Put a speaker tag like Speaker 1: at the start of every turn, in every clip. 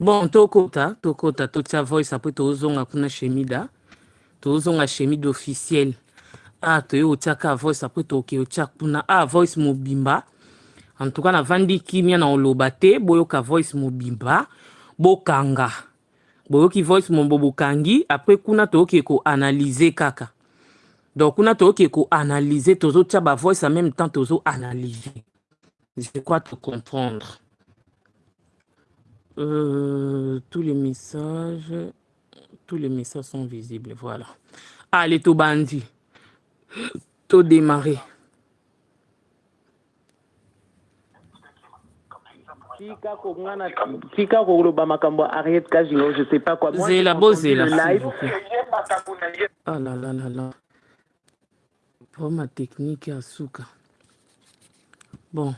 Speaker 1: bon tokota tokota totia voice apres tozonga kuna shemida tozonga shemida officiel a toye otiaka voice apres toke otia kuna. A voice mobimba. En tout cas navandi kimia na oloba te boyoka voice mobimba bokanga. Boyoki voice mombo bokangi apres kuna toyoki koanalyse kaka. Donc kuna toyoki koanalyse tozotia bavoice en même temps tozoanalyse je crois te comprendre euh, tous les messages tous les messages sont visibles voilà. Allez
Speaker 2: koloba makambo ya ariete kajingo je sais pas quoi.
Speaker 1: Ah là là là là. Vraimen technique ya suka bon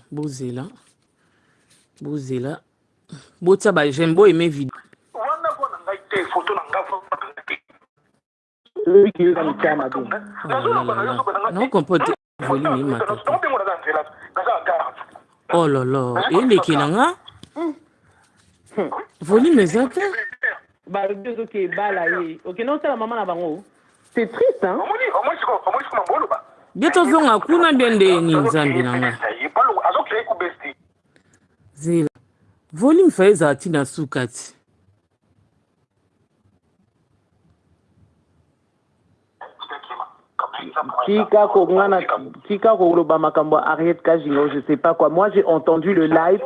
Speaker 1: bozela bozela botia bageme boyeme video
Speaker 3: wana mpo na ngai te foto na ngai
Speaker 2: oyoki yoza mitya mabe
Speaker 1: naokomprendre te volume emata oh lala elekela nga volume eza te
Speaker 2: balobi ozoki ebala ye. Okende osala mama na bango c'est triste hein?
Speaker 1: Bie tozonga kuna bie nde ni nzambe na nga zela volume fa ezala ntina suka ti?
Speaker 2: Tika kongana tika koloba makambo ya ariete kajingo je sais pas quoi. Moi j'ai entendu le live.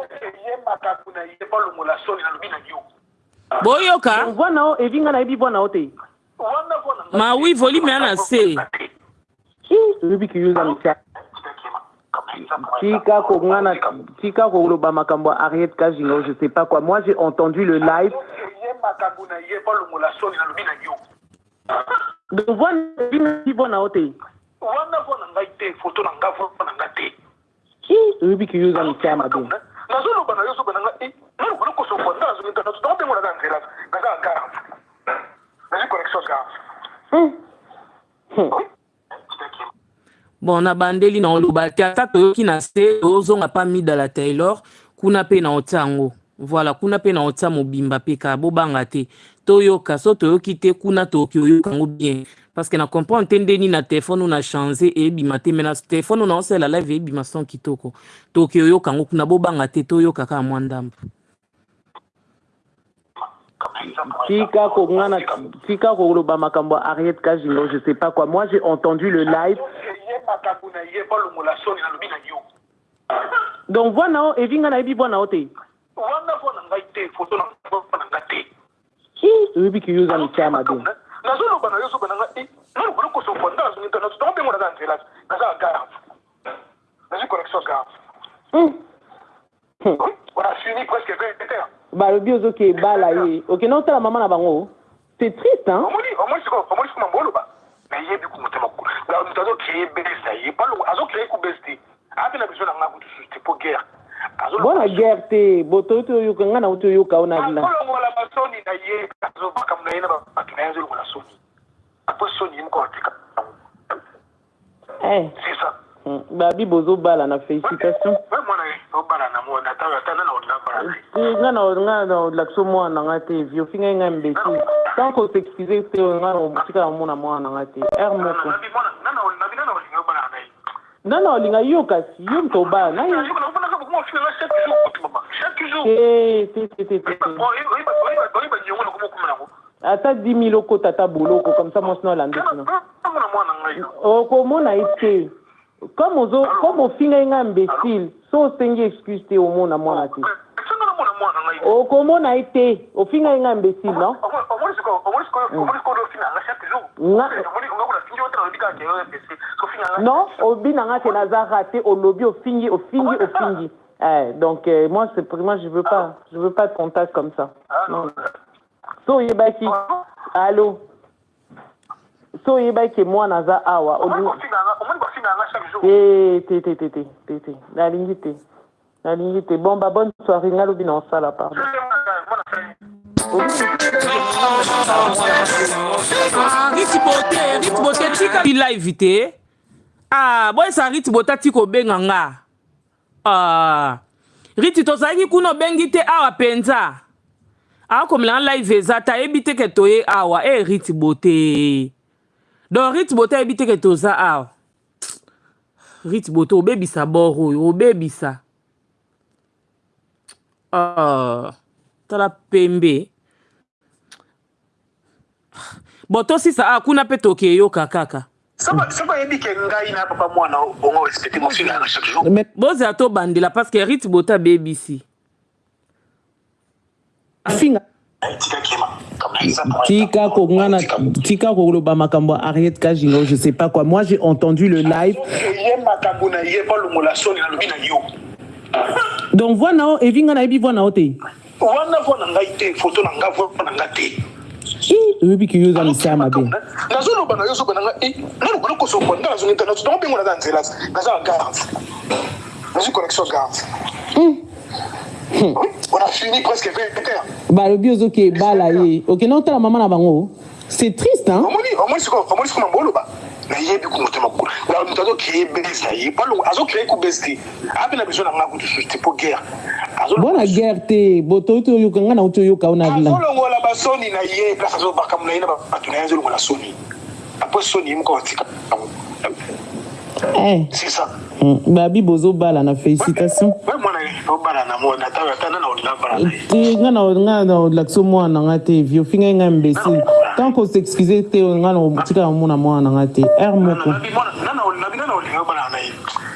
Speaker 1: Boyoka
Speaker 2: voix na o evinga nayebi voix na o te.
Speaker 1: Ma wi volume ya na se.
Speaker 2: Oyebi kiyoza mitya tika kongana tika koloba makambo ya ariete kajingo je sais pas quoi. Moi j'ai entendu le live. Donc voix nayebi voix na o te
Speaker 3: wana mpo na ngai te foto na ngai mpo na ngai te
Speaker 2: oyebi kiyoza mitya mabe
Speaker 3: nazoloba na yo soba na ngai nalobana kosofa nga nazonga nazobengola na nzela ngaza garde nazwi connexion garde
Speaker 1: bon nabandeli na oloba te ata na se tozonga mpa midala taylor. Kuna mpe na otia voilà kuna mpe na otia mobimba mpe kaka bobanga te. Toyoka so toyoki te kuna toyoki oyoka yango bien. Parce que na comprendre te ndeni na telefone na change eyebima te. Me na telefone na osala live eyebima son kitoko. Toyoki oyoka yango kuna bobanga te toyoka kaka mwa ndambo
Speaker 2: tika koloba makambo ya ariete kajingo je sais pas quoi. Moi j'ai entendu le live donc voix na o evinga nayebi voix na o te.
Speaker 3: Wana mpo na ngai te foto na mpo na ngai te.
Speaker 2: Oyebi kiyoza mitya mabe.
Speaker 3: nazoloba na yo soba na ngai nalobana kosofa nga nazonga nazobengola na nzela ngaza garde nazwi connexion garde wana fini presque vingt
Speaker 2: balobi ozoki ebala ye. Okende osala mama na bango. C'est triste hein?
Speaker 3: ye bese na ye balo azokila ye ku bese te atena biso na nga kutu susu te po guerre
Speaker 2: bona guerre te botoyi ti oyoka nga na uti oyoka awa na. vila
Speaker 3: azolongola basoni na ye azobakamu na ye na bato na ye azolongola soni. Apres soni ye moko atika eh. c'est ça.
Speaker 2: Hmm, Babi bozobala na félicitation. Nga na nga na lakso mwana nga te vi ofinga ye nga mbeti tant kosexcuse te nga otikala mona mwana nga te. Aire moko. Nga na olinga yo kasi yo moto obala na yo. Te te te te ata 10 mille okota ata boloko comme ça mwasi na olande tina okomona ye te. Comme comme ofingai nga imbécile so osengi excuse te omona mwana te. Okomona ye te ofingai nga imbécile non non obi na nga te naza rate olobi ofingi ofingi ofingi eh, donc euh, moi c'est moi je veux pas je veux pas de contact comme ça. Non so oyebaki allo so oyebaki mwana aza awa. Te te te te te te te nalingi te nalingi te bon ba bonne soirée. Nga lobi na osala pardon
Speaker 1: ritibote ritibote tika. Live te. Ah boyesa ritibote ati kobenga nga ah riti tozalaki kuna obengi te awa mpenza. Akomela nga live eza te ayebi te ke toye awa. E riti bote. Donc riti bote ayebi te ke toza awa. Riti bote obebisa bor oyo obebisa. Uh, tala pembe
Speaker 3: mwana bongo respecte mofinga chaque jour.
Speaker 1: Bozela tobandela parce que rite bota bebisi
Speaker 2: finga tika kongana tika koloba makambo ariette kajingo je sais pas quoi. Moi j'ai entendu le live. Donc voi na o evinga nayebi voi na o te.
Speaker 3: Wana vo na ngai te foto na ngai vo na ngai te
Speaker 2: oyebi ke yo oza
Speaker 3: nazoloba na nga naza nzela naza na garde nazwi connexion garde on a fini presque 20 heures
Speaker 2: balobi ozoki ebala ye. Okende otala mama na bango. C'est triste hein?
Speaker 3: Omoni omoni siko omoni siko mambo oloba nayebi ku motema kula na moto azokrie bese na ye. Palongo azokrie ku bese te. Ape na besoin na nga kutu susu te po guerre
Speaker 2: bona guerre te boto oyo toyoka nga na oyo toyoka o na vila
Speaker 3: azolongola basoni na ye place azobakamu na ye na bato na ye azolongola soni apres soni ye moko batika c'est ça.
Speaker 2: Babi bozobala na félicitation. Te nga na olakisa mwana na nga te vi ofingai ngai imbécile. Tant kosexcuse te nga na tika omona mwana na nga te. R moko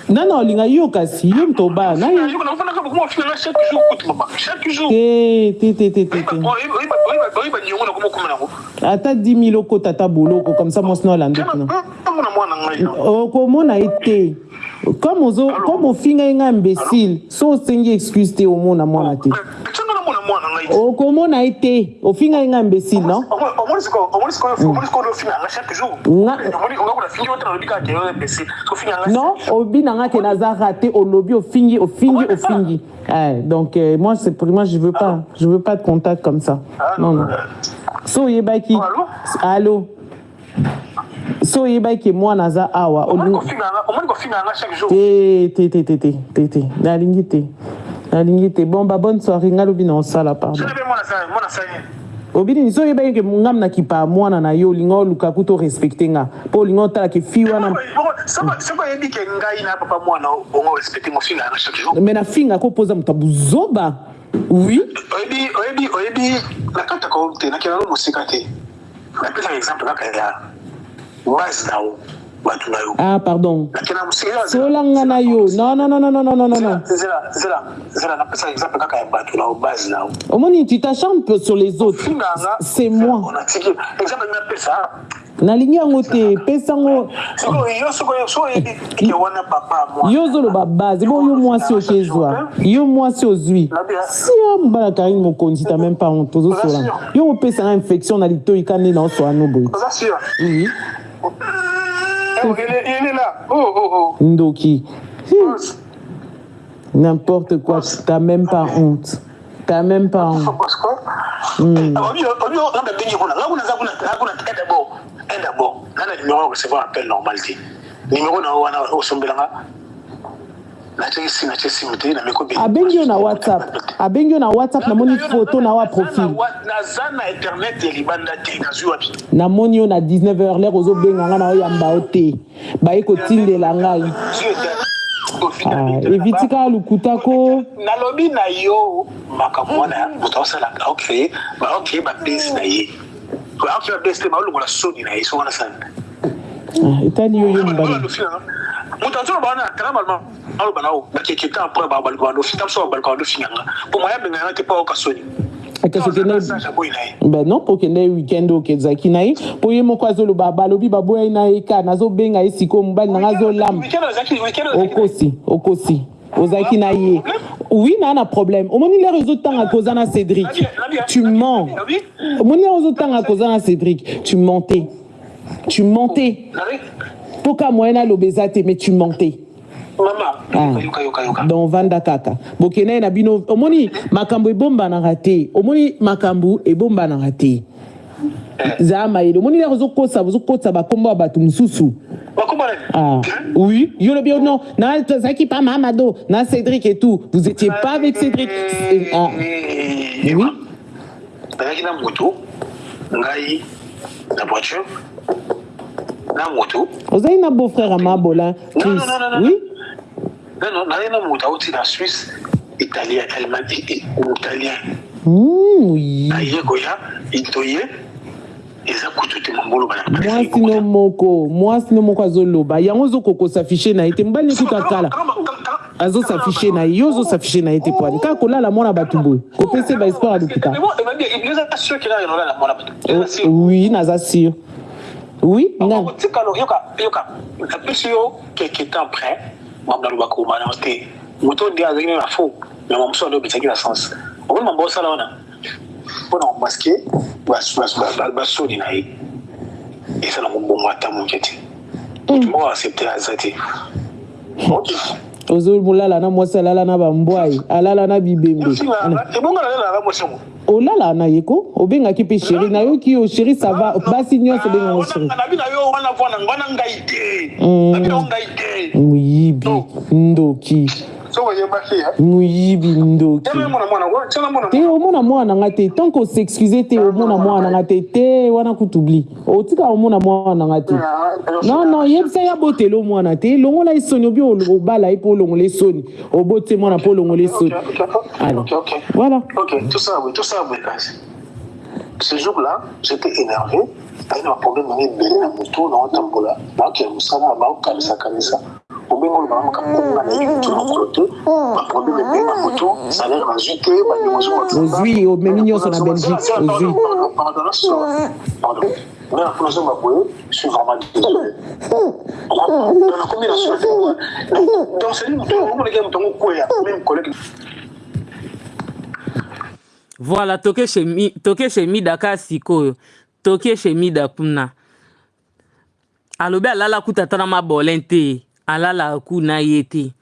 Speaker 2: nana olinga yo kasi yo moto obala na te te te te te. Ata 10 000 okota ata boloko comme ça mwasi na olande kuna okomona ye te comme comme ofingai nga imbécile. So osengi excuse te. Omona mwana te okomona ye te ofingai nga imbécile non non obi na nga ke naza raté olobi ofingi ofingi ofingi donc euh, moi c'est pour moi je veux pas je veux pas de contact comme ça. Non non so oyebaki allo so oyebaki mwana aza awa te te te te te te nalingi te nalingi te bon ba bonne soirée. Nga lobi na osala pardon obini so oyebaki ke ngam na kipa mwana na yo olinga oluka kuta orespecte nga. Mpo olinga otalaka fi wana me na finga kopoza moto abuzoba oui.
Speaker 3: Oyebi nakataka te nakela mosika te. Napesaka exemple kaka ya base na yo na yo
Speaker 2: ah pardon. Solanga na yo non non non non non non non non
Speaker 3: zela napesaka exemple kaka ya bato na yo base na yo
Speaker 2: omoni tu t'acharnes sur les autres. C'est moi.
Speaker 3: Exemple napesa
Speaker 2: nalingi yango te. Pesango yo ozoloba base. Bo yo mwasi okezwa yo mwasi ozwi. Si yo mobala karine mokonzi ta même pas honte. Ozosola yo opesanga infection na litoi ka nde na osola no boye il est là. Oh, oh, oh. Ndoki. N'importe quoi, t'as même pas honte. T'as même pas honte. Mm abengi yo na whatsapp abengi yo na whatsapp namoni foto na wa profil namoni yo na 19 heure lere ozobenga nga na oyamba yo te baye kotindela ngai eviti kaka lukuta ko
Speaker 3: nalobi na yo makambo wana moto aosala aocreye baocreye babese na ye aoki babese te baolongola soni na ye so wana sana
Speaker 2: etali yo yo mobali
Speaker 3: moto bakeke babaluka babaluka moya te mpo aoka soni
Speaker 2: ben non mpo okende weekend okezalaki na ye mpo ye moko azoloba balobi baboyai na ye ka nazobenga ye sikoyo mobali nanga azolamba okosi okosi. Ozalaki na ye oui na problème. Omoni lere ozotanga koza na cédric. Tu mens. omoni lere na tu mentais. Tu mentais mpo ka moyen aloba eza te mais tu donc vanda kaka bokende ye na bino omoni makambo ebombanaka te omoni makambo ebombanaka te zaa mayele omoni lere ozokotisa ozokotisa bakombo ya bato mosusu. Ah, oui, yo le bio non. Na Zaki pas Mamado, na Cédric et tout. Vous étiez pas avec Cédric. Ah. Oui.
Speaker 3: na moto ngai na voiture na moto
Speaker 2: ozali na beau-frère ya mabola.
Speaker 3: Non, non, non, non, non.
Speaker 2: oui
Speaker 3: nano nazali na moto auti na suisse italien allemand italien
Speaker 2: Mm, oui
Speaker 3: aye koya itoye eza kutu te mamboloba na
Speaker 2: mwasi no moko moko azoloba yango ozokokosafishe na ye te mobali nekuta kala azosafishe na ye yo ozosafishe na ye te poani kaka kolala mwana bato boye kopesa ya
Speaker 3: na
Speaker 2: oui naza oui
Speaker 3: yoka napesi yo te na fo mambo wana mpona na ye ok
Speaker 2: bambwai alala bibembe.
Speaker 3: Mosango
Speaker 2: olala na ye ko obengaki mpe sheri nayoki yo sheri sava basi nyonso obengango sheri moyibi ndoki
Speaker 3: tiana mona
Speaker 2: te omona mwana nga te tant koseexcuse te omona mwana nga te te wana kutubli. Otika omona mwana nga te. Non non yebisa ye abotela omwana te. Longola esoni obi obala ye mpo olongola esoni obote mwana mpo olongola esoni Alors,
Speaker 3: Ok, ok.
Speaker 2: voilà.
Speaker 3: Ok, tout ça, oui, tout ça, oui, guys. Ce jour-là, j'étais énervé. ayina baproblème nange ebele na motu na otambola naokende mosala baokanisa kanisa obengo oloba makambo nayebi motu na mokolo te baproblème ebele na motu salaire nazwi te
Speaker 2: ozwi omemi nyonso na belgique ozwi
Speaker 3: nga mpona ozonga boye je suis vraiment désolé nakomi na suite donc c'est motu omoneke motu yango kweya même collègue
Speaker 1: voilà toke shemi toke shemida ka sikoyo toke na mabole te alala kuna ye te.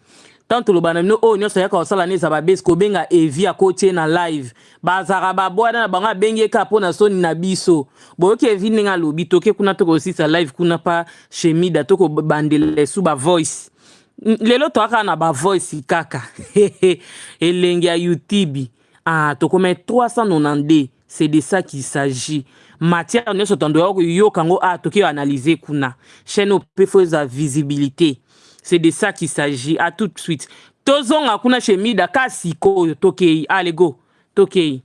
Speaker 1: Ntango toloba na bino oyo nyonso ayaka kosala na eza babesi kobenga evi akotie na live. Bazalaka babwana na bango abengi ye kaka mpo na soni na biso. Boyoki evi ndenge alobi toke kuna tokosisa live kuna pa shemida tokobandela esu bavoice lelo toyaka na bavoice kaka. Elengi ya youtube. Ah, tokoma 392 c'est de ça qu'il s'agit. Matière nyonso tondo ya koyoka yango ah, toki analyse kuna. Chaîne ope fo eza visibilité c'est de ça qu'il s'agit. À tout de suite. Tozonga kuna chez mida. Ka sikoyo tokei. Allez go. Tokei